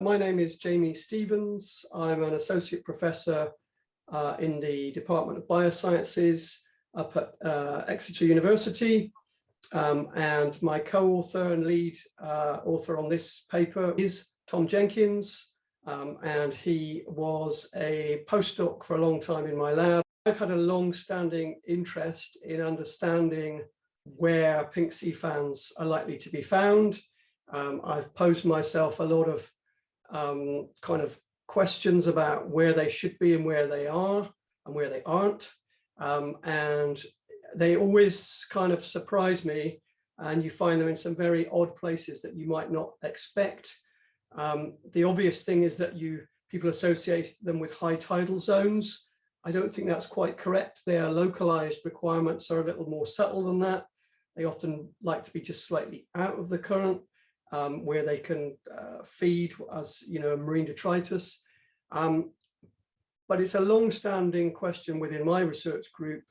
My name is Jamie Stevens. I'm an associate professor uh, in the Department of Biosciences up at uh, Exeter University. Um, and my co-author and lead uh, author on this paper is Tom Jenkins. Um, and he was a postdoc for a long time in my lab. I've had a long-standing interest in understanding where pink sea fans are likely to be found. Um, I've posed myself a lot of um, kind of questions about where they should be and where they are and where they aren't. Um, and they always kind of surprise me and you find them in some very odd places that you might not expect. Um, the obvious thing is that you people associate them with high tidal zones. I don't think that's quite correct. Their localized requirements are a little more subtle than that. They often like to be just slightly out of the current um, where they can uh, feed as, you know, marine detritus. Um, but it's a long-standing question within my research group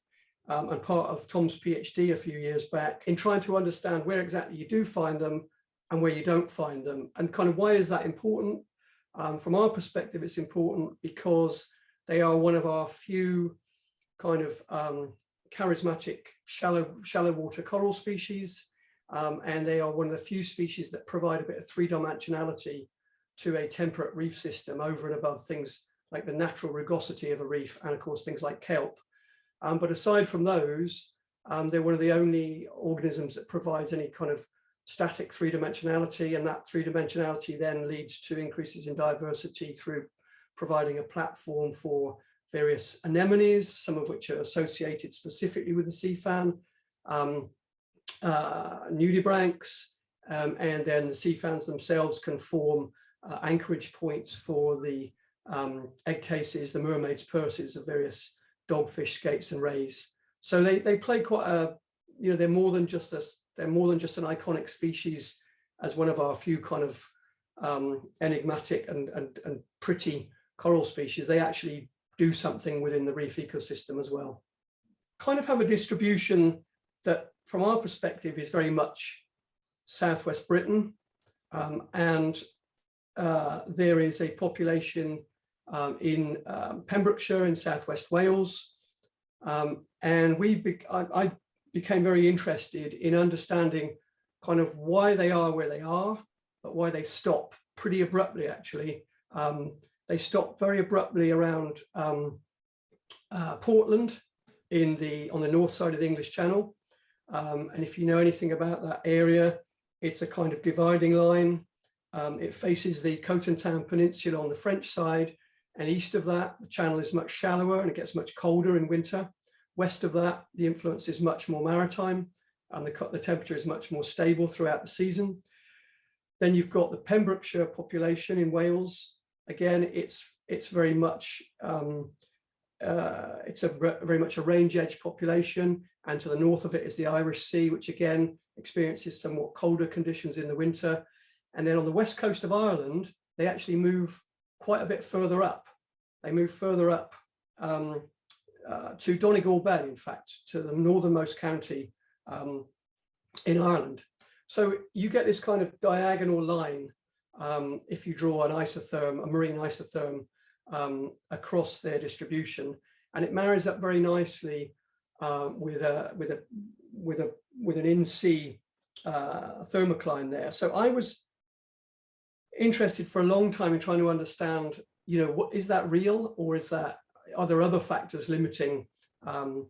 um, and part of Tom's PhD a few years back in trying to understand where exactly you do find them and where you don't find them and kind of why is that important? Um, from our perspective, it's important because they are one of our few kind of um, charismatic shallow, shallow water coral species. Um, and they are one of the few species that provide a bit of three-dimensionality to a temperate reef system over and above things like the natural rugosity of a reef and of course things like kelp. Um, but aside from those, um, they're one of the only organisms that provides any kind of static three-dimensionality and that three-dimensionality then leads to increases in diversity through providing a platform for various anemones, some of which are associated specifically with the sea fan, um, uh, nudibranchs, um, and then the sea fans themselves can form uh, anchorage points for the um, egg cases, the mermaid's purses of various dogfish, skates and rays. So they, they play quite a, you know, they're more than just a, they're more than just an iconic species as one of our few kind of um, enigmatic and, and, and pretty coral species. They actually do something within the reef ecosystem as well. Kind of have a distribution that from our perspective is very much Southwest Britain um, and uh, there is a population um, in um, Pembrokeshire in Southwest Wales um, and we be I, I became very interested in understanding kind of why they are where they are but why they stop pretty abruptly actually um, they stop very abruptly around um, uh, Portland in the on the north side of the English Channel. Um, and if you know anything about that area, it's a kind of dividing line. Um, it faces the Cotentin Peninsula on the French side, and east of that, the channel is much shallower and it gets much colder in winter. West of that, the influence is much more maritime and the, the temperature is much more stable throughout the season. Then you've got the Pembrokeshire population in Wales, again, it's it's very much um, uh, it's a very much a range edge population, and to the north of it is the Irish Sea, which again experiences somewhat colder conditions in the winter. And then on the west coast of Ireland, they actually move quite a bit further up. They move further up um, uh, to Donegal Bay, in fact, to the northernmost county um, in Ireland. So you get this kind of diagonal line um, if you draw an isotherm, a marine isotherm um, across their distribution. And it marries up very nicely uh, with a with a with a with an in-sea uh, thermocline there. So I was interested for a long time in trying to understand, you know, what is that real or is that are there other factors limiting um,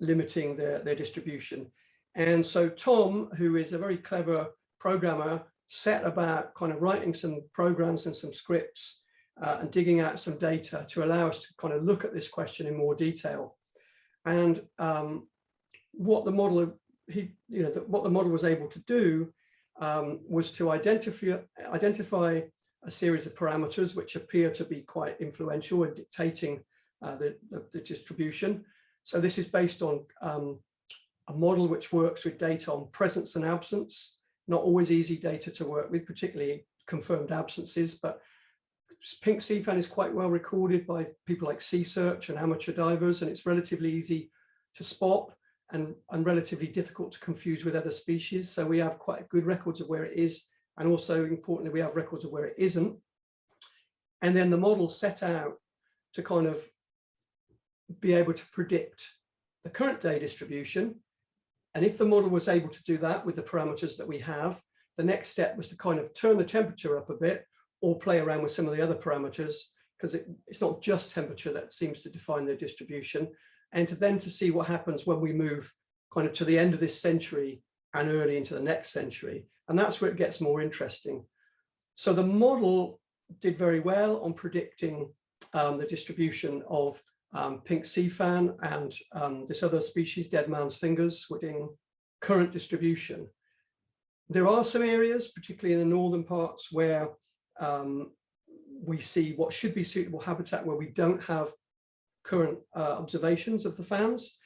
limiting their, their distribution? And so Tom, who is a very clever programmer, set about kind of writing some programs and some scripts uh, and digging out some data to allow us to kind of look at this question in more detail. And um, what the model, he, you know, the, what the model was able to do um, was to identify, identify a series of parameters which appear to be quite influential in dictating uh, the, the, the, distribution. So this is based on um, a model which works with data on presence and absence not always easy data to work with, particularly confirmed absences, but pink sea fan is quite well recorded by people like Seasearch and amateur divers, and it's relatively easy to spot and, and relatively difficult to confuse with other species. So we have quite good records of where it is, and also importantly, we have records of where it isn't. And then the model set out to kind of be able to predict the current day distribution. And if the model was able to do that with the parameters that we have, the next step was to kind of turn the temperature up a bit or play around with some of the other parameters because it, it's not just temperature that seems to define the distribution and to then to see what happens when we move kind of to the end of this century and early into the next century. And that's where it gets more interesting. So the model did very well on predicting um, the distribution of um, pink sea fan and um, this other species, dead man's fingers, within current distribution. There are some areas, particularly in the northern parts, where um, we see what should be suitable habitat where we don't have current uh, observations of the fans.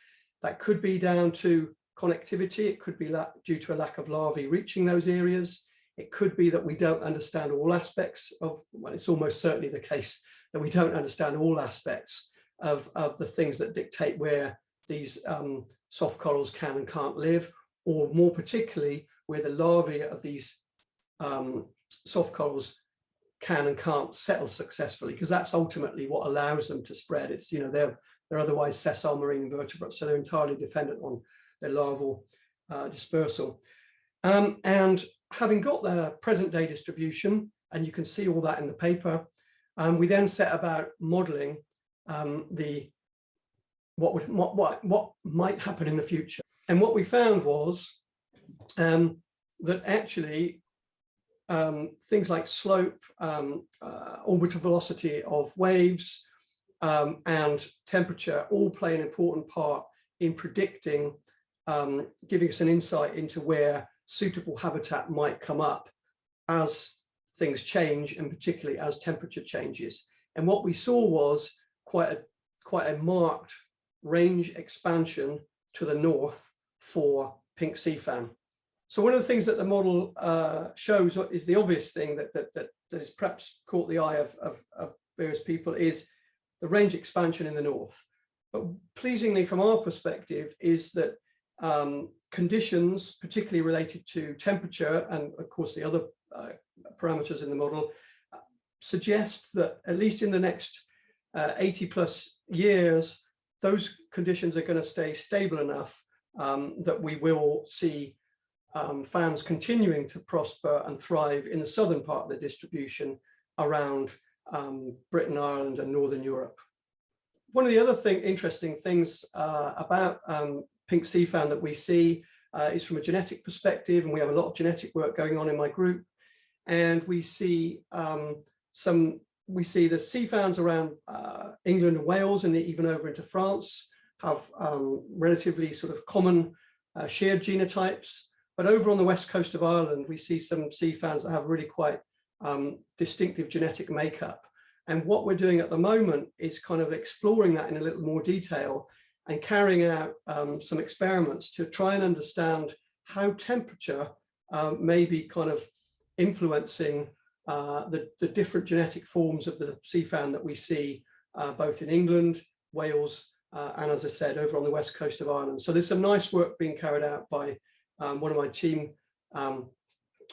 That could be down to connectivity. It could be due to a lack of larvae reaching those areas. It could be that we don't understand all aspects of, well, it's almost certainly the case that we don't understand all aspects of, of the things that dictate where these um, soft corals can and can't live, or more particularly where the larvae of these um, soft corals can and can't settle successfully, because that's ultimately what allows them to spread. It's, you know, they're, they're otherwise sessile marine invertebrates, so they're entirely dependent on their larval uh, dispersal. Um, and having got the present day distribution, and you can see all that in the paper, um, we then set about modeling um, the what would what, what what might happen in the future. And what we found was um, that actually um, things like slope, um, uh, orbital velocity of waves, um, and temperature all play an important part in predicting, um, giving us an insight into where suitable habitat might come up as things change and particularly as temperature changes. And what we saw was quite a, quite a marked range expansion to the north for pink sea fan. So one of the things that the model uh, shows is the obvious thing that, that, that, that has perhaps caught the eye of, of, of various people is the range expansion in the north. But pleasingly from our perspective is that um, conditions, particularly related to temperature and of course the other uh, parameters in the model, suggest that at least in the next uh, 80 plus years, those conditions are going to stay stable enough um, that we will see um, fans continuing to prosper and thrive in the southern part of the distribution around um, Britain, Ireland and Northern Europe. One of the other thing, interesting things uh, about um, pink sea fan that we see uh, is from a genetic perspective, and we have a lot of genetic work going on in my group. And we see um, some, we see the sea fans around uh, England and Wales and even over into France have um, relatively sort of common uh, shared genotypes. But over on the west coast of Ireland, we see some sea fans that have really quite um, distinctive genetic makeup. And what we're doing at the moment is kind of exploring that in a little more detail and carrying out um, some experiments to try and understand how temperature uh, may be kind of influencing uh, the, the, different genetic forms of the sea fan that we see uh, both in England, Wales, uh, and as I said, over on the west coast of Ireland. So there's some nice work being carried out by um, one of my team, um,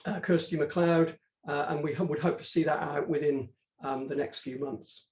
uh, Kirsty MacLeod, uh, and we would hope to see that out within um, the next few months.